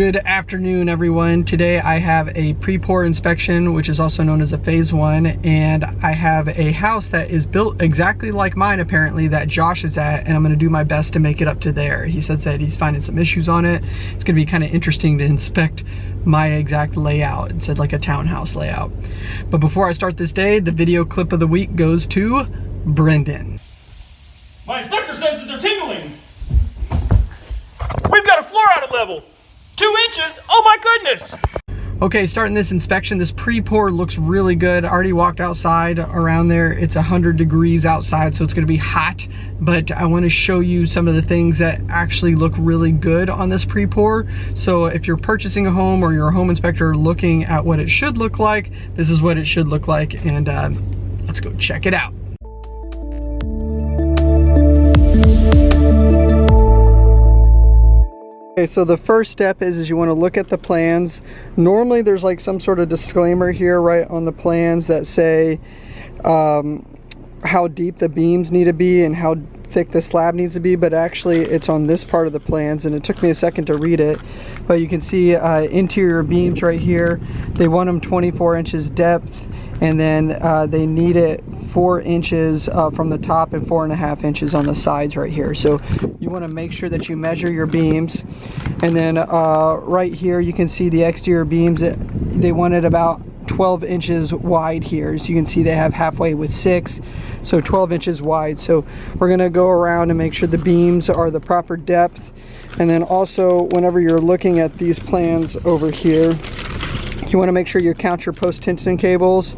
Good afternoon, everyone. Today I have a pre-pour inspection, which is also known as a phase one, and I have a house that is built exactly like mine, apparently, that Josh is at, and I'm gonna do my best to make it up to there. He says that he's finding some issues on it. It's gonna be kind of interesting to inspect my exact layout. It said like a townhouse layout. But before I start this day, the video clip of the week goes to Brendan. My inspector senses are tingling. We've got a floor out of level. Inches? Oh my goodness! Okay, starting this inspection, this pre-pour looks really good. I already walked outside around there. It's 100 degrees outside, so it's gonna be hot, but I wanna show you some of the things that actually look really good on this pre-pour. So if you're purchasing a home or you're a home inspector looking at what it should look like, this is what it should look like, and uh, let's go check it out. Okay, so the first step is, is you want to look at the plans. Normally there's like some sort of disclaimer here right on the plans that say um, how deep the beams need to be and how thick the slab needs to be but actually it's on this part of the plans and it took me a second to read it. But you can see uh, interior beams right here. They want them 24 inches depth and then uh, they need it four inches uh, from the top and four and a half inches on the sides right here. So you want to make sure that you measure your beams. And then uh, right here you can see the exterior beams. They wanted about 12 inches wide here. So you can see they have halfway with six so 12 inches wide. So we're going to go around and make sure the beams are the proper depth. And then also whenever you're looking at these plans over here you want to make sure you count your post tension cables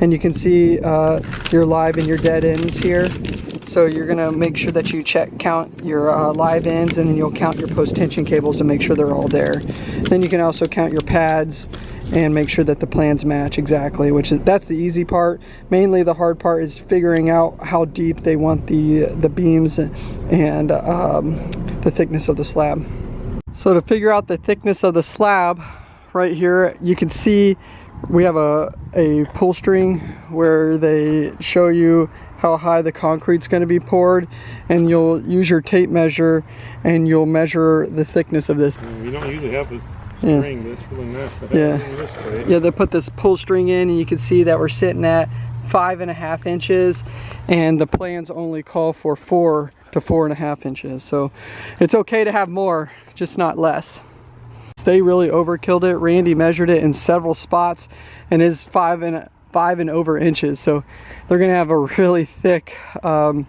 and you can see uh, your live and your dead ends here. So you're gonna make sure that you check, count your uh, live ends and then you'll count your post tension cables to make sure they're all there. Then you can also count your pads and make sure that the plans match exactly, which is, that's the easy part. Mainly the hard part is figuring out how deep they want the, the beams and um, the thickness of the slab. So to figure out the thickness of the slab, right here you can see we have a, a pull string where they show you how high the concrete's going to be poured and you'll use your tape measure and you'll measure the thickness of this. You don't usually have a string, yeah. but it's really nice yeah. Yeah, they put this pull string in and you can see that we're sitting at five and a half inches and the plans only call for four to four and a half inches. So it's okay to have more, just not less. They really overkilled it. Randy measured it in several spots and is five and five and over inches. So they're gonna have a really thick, um,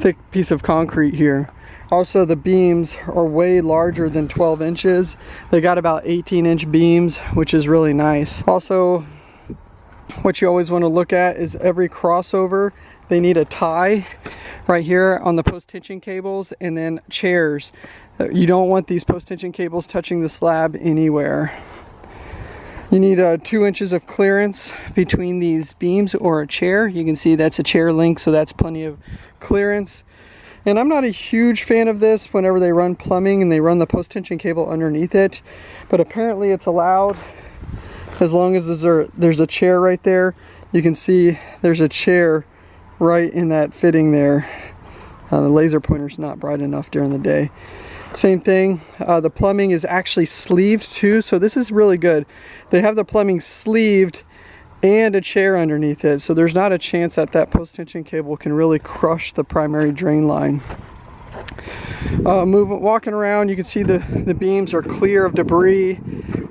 thick piece of concrete here. Also, the beams are way larger than 12 inches. They got about 18 inch beams, which is really nice. Also, what you always want to look at is every crossover they need a tie right here on the post tension cables and then chairs. You don't want these post tension cables touching the slab anywhere. You need uh, two inches of clearance between these beams or a chair. You can see that's a chair link so that's plenty of clearance. And I'm not a huge fan of this whenever they run plumbing and they run the post tension cable underneath it but apparently it's allowed as long as there's a, chair right there you can see there's a chair right in that fitting there. Uh, the laser pointer's not bright enough during the day. Same thing, uh, the plumbing is actually sleeved too, so this is really good. They have the plumbing sleeved and a chair underneath it, so there's not a chance that that post tension cable can really crush the primary drain line. Uh, moving, walking around, you can see the, the beams are clear of debris.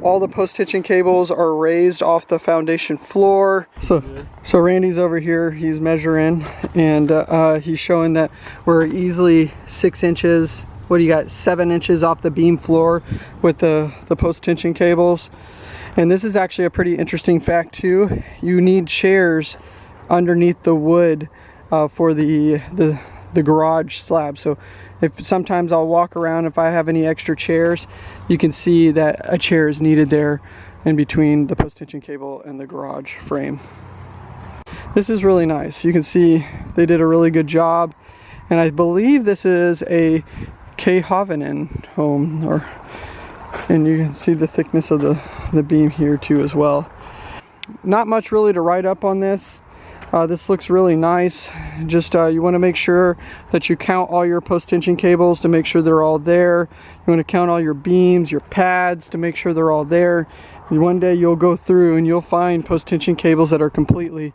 All the post tension cables are raised off the foundation floor. So, so Randy's over here, he's measuring and uh, uh, he's showing that we're easily six inches, what do you got, seven inches off the beam floor with the, the post tension cables. And this is actually a pretty interesting fact too. You need chairs underneath the wood uh, for the, the, the garage slab. So if sometimes I'll walk around if I have any extra chairs. You can see that a chair is needed there in between the post tension cable and the garage frame. This is really nice. You can see they did a really good job. And I believe this is a K. Hovnanian home or and you can see the thickness of the the beam here too as well. Not much really to write up on this Uh, this looks really nice. Just uh, you want to make sure that you count all your post tension cables to make sure they're all there. You want to count all your beams, your pads to make sure they're all there. And one day you'll go through and you'll find post tension cables that are completely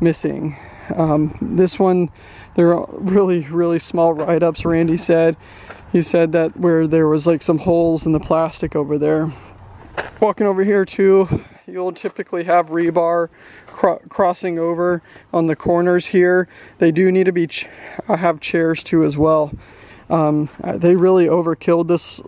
missing. Um, this one, they're really, really small write-ups, Randy said. He said that where there was like some holes in the plastic over there. Walking over here too, you'll typically have rebar cro crossing over on the corners here. They do need to be ch uh, have chairs too as well. Um, uh, they really overkilled this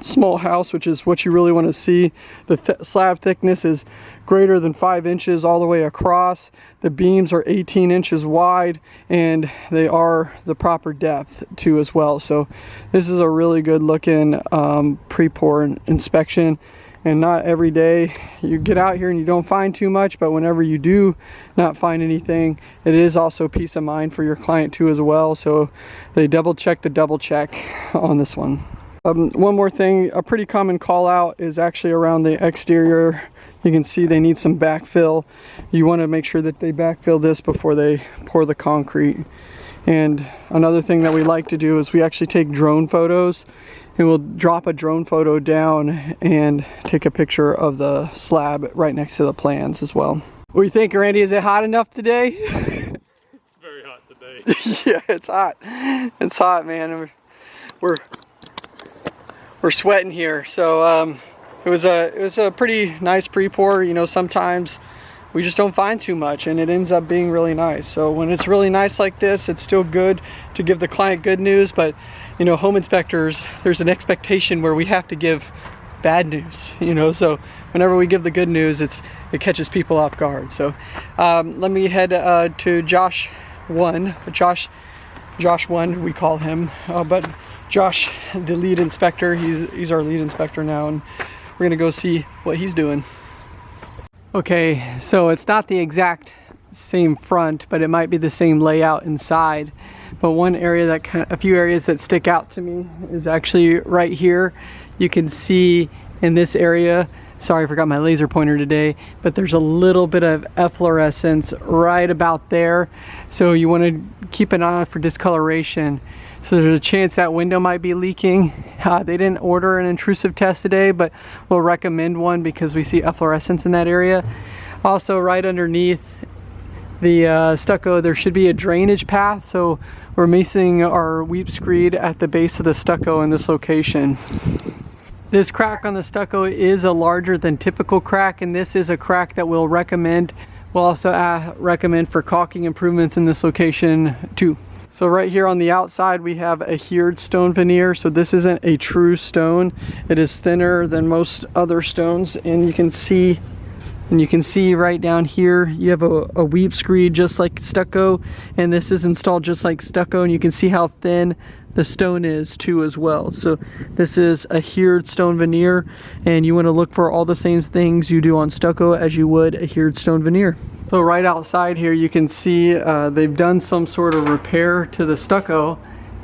small house, which is what you really want to see. The th slab thickness is greater than five inches all the way across. The beams are 18 inches wide and they are the proper depth too as well. So this is a really good looking um, pre-pour inspection and not every day you get out here and you don't find too much but whenever you do not find anything it is also peace of mind for your client too as well. So they double check the double check on this one. Um, one more thing a pretty common call out is actually around the exterior. You can see they need some backfill. You want to make sure that they backfill this before they pour the concrete. And another thing that we like to do is we actually take drone photos and we'll drop a drone photo down and take a picture of the slab right next to the plans as well. What do you think, Randy? Is it hot enough today? it's very hot today. yeah, it's hot. It's hot, man. We're, we're we're sweating here. So um, it was a it was a pretty nice pre-pour. You know, sometimes we just don't find too much and it ends up being really nice. So when it's really nice like this, it's still good to give the client good news, but you know, home inspectors, there's an expectation where we have to give bad news, you know, so whenever we give the good news, it's it catches people off guard. So um, let me head uh, to Josh one, Josh, Josh one, we call him, uh, but Josh, the lead inspector, he's, he's our lead inspector now, and we're gonna go see what he's doing. Okay, so it's not the exact same front, but it might be the same layout inside. But one area that kind of, a few areas that stick out to me is actually right here. You can see in this area, sorry I forgot my laser pointer today, but there's a little bit of efflorescence right about there. So you want to keep an eye for discoloration. So there's a chance that window might be leaking. Uh, they didn't order an intrusive test today, but we'll recommend one because we see efflorescence in that area. Also right underneath the uh, stucco, there should be a drainage path. So we're masing our weep screed at the base of the stucco in this location. This crack on the stucco is a larger than typical crack and this is a crack that we'll recommend. We'll also uh, recommend for caulking improvements in this location too. So right here on the outside we have a hered stone veneer. So this isn't a true stone. It is thinner than most other stones and you can see and you can see right down here you have a, a weep screed just like stucco and this is installed just like stucco and you can see how thin the stone is too as well. So this is a hered stone veneer and you want to look for all the same things you do on stucco as you would a hered stone veneer. So right outside here you can see uh, they've done some sort of repair to the stucco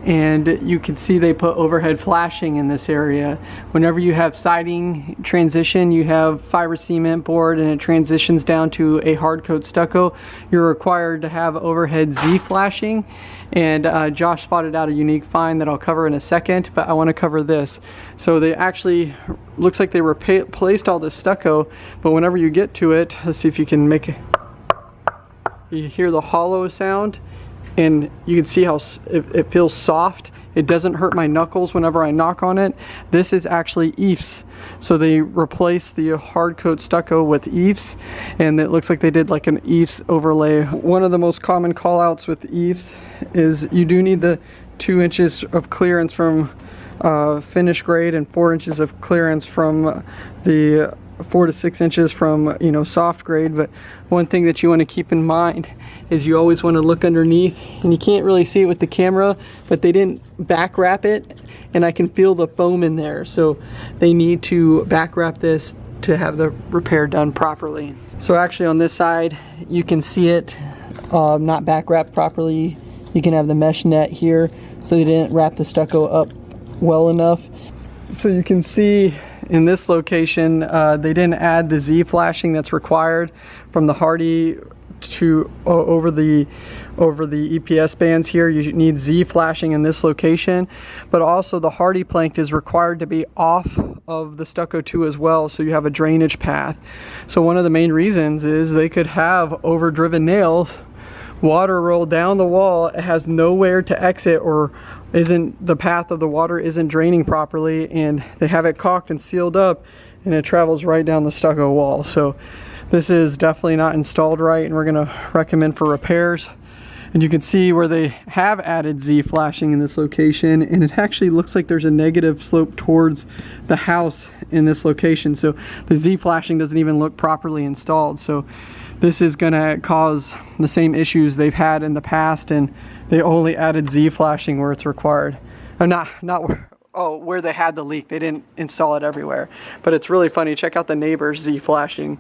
and you can see they put overhead flashing in this area. Whenever you have siding transition, you have fiber cement board and it transitions down to a hard coat stucco, you're required to have overhead Z flashing and uh, Josh spotted out a unique find that I'll cover in a second, but I want to cover this. So they actually, looks like they replaced all this stucco, but whenever you get to it, let's see if you can make it, you hear the hollow sound and you can see how it, it, feels soft. It doesn't hurt my knuckles whenever I knock on it. This is actually EIFS. So they replaced the hard coat stucco with EIFS and it looks like they did like an EIFS overlay. One of the most common call outs with EIFS is you do need the two inches of clearance from uh, finish grade and four inches of clearance from the four to six inches from you know soft grade but one thing that you want to keep in mind is you always want to look underneath and you can't really see it with the camera but they didn't back wrap it and I can feel the foam in there so they need to back wrap this to have the repair done properly. So actually on this side you can see it uh, not back wrapped properly. You can have the mesh net here so they didn't wrap the stucco up well enough. So you can see in this location, uh, they didn't add the Z flashing that's required from the Hardie to o- over the over the EPS bands here. You need Z flashing in this location, but also the Hardie plank is required to be off of the stucco too as well, so you have a drainage path. So one of the main reasons is they could have overdriven nails, water roll down the wall, it has nowhere to exit or isn't the path of the water isn't draining properly and they have it caulked and sealed up and it travels right down the stucco wall. So this is definitely not installed right and we're gonna recommend for repairs. And you can see where they have added Z flashing in this location and it actually looks like there's a negative slope towards the house in this location. So the Z flashing doesn't even look properly installed. So this is gonna cause the same issues they've had in the past and they only added Z flashing where it's required. Or not, not where, oh, where they had the leak. They didn't install it everywhere. But it's really funny. Check out the neighbor's Z flashing.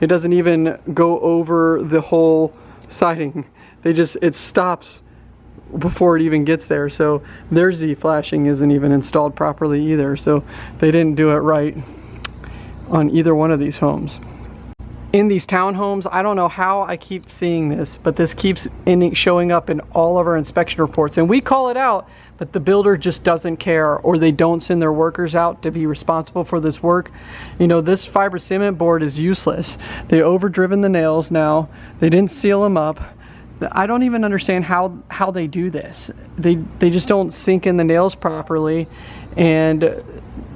It doesn't even go over the whole siding. They just, it stops before it even gets there. So their Z flashing isn't even installed properly either. So they didn't do it right on either one of these homes in these townhomes. I don't know how I keep seeing this, but this keeps showing up in all of our inspection reports. And we call it out, but the builder just doesn't care or they don't send their workers out to be responsible for this work. You know, this fiber cement board is useless. They overdriven the nails now. They didn't seal them up. I don't even understand how how they do this. They they just don't sink in the nails properly and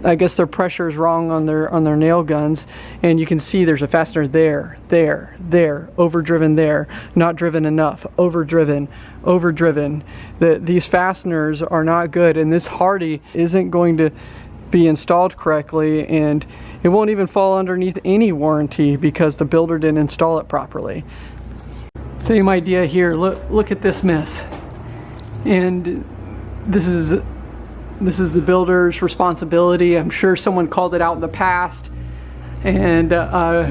I guess their pressure is wrong on their on their nail guns and you can see there's a fastener there there there overdriven there not driven enough overdriven overdriven. The, these fasteners are not good and this Hardie isn't going to be installed correctly and it won't even fall underneath any warranty because the builder didn't install it properly. Same idea here. Look look at this mess. And this is this is the builder's responsibility. I'm sure someone called it out in the past and uh,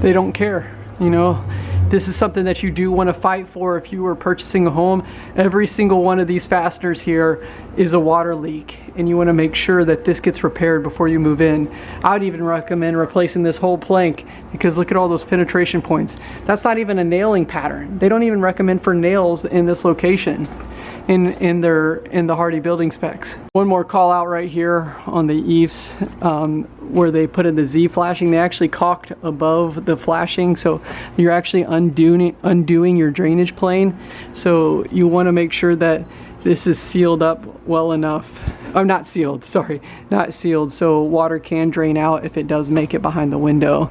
they don't care, you know. This is something that you do want to fight for if you were purchasing a home. Every single one of these fasteners here is a water leak and you want to make sure that this gets repaired before you move in. I would even recommend replacing this whole plank because look at all those penetration points. That's not even a nailing pattern. They don't even recommend for nails in this location in in their in the Hardie building specs. One more call out right here on the eaves um, where they put in the Z flashing. They actually caulked above the flashing, so you're actually undoing undoing your drainage plane. So you want to make sure that this is sealed up well enough. I'm oh, not sealed, sorry, not sealed, so water can drain out if it does make it behind the window.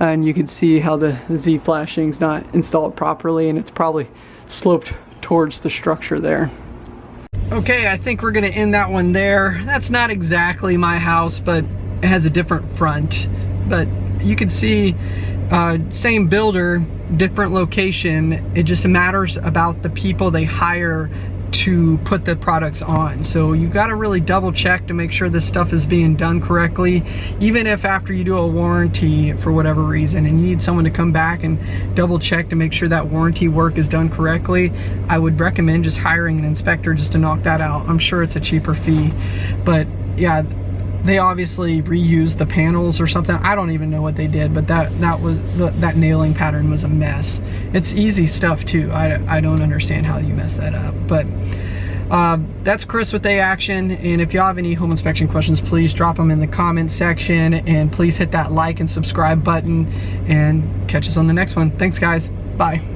And you can see how the Z flashing is not installed properly and it's probably sloped towards the structure there. Okay, I think we're gonna end that one there. That's not exactly my house, but it has a different front. But you can see, uh, same builder, different location. It just matters about the people they hire to put the products on. So you gotta really double check to make sure this stuff is being done correctly, even if after you do a warranty for whatever reason and you need someone to come back and double check to make sure that warranty work is done correctly, I would recommend just hiring an inspector just to knock that out. I'm sure it's a cheaper fee, but yeah, they obviously reused the panels or something. I don't even know what they did, but that that was the, that nailing pattern was a mess. It's easy stuff too. I, I don't understand how you mess that up, but uh, that's Chris with A Action. And if you have any home inspection questions, please drop them in the comment section and please hit that like and subscribe button and catch us on the next one. Thanks guys. Bye.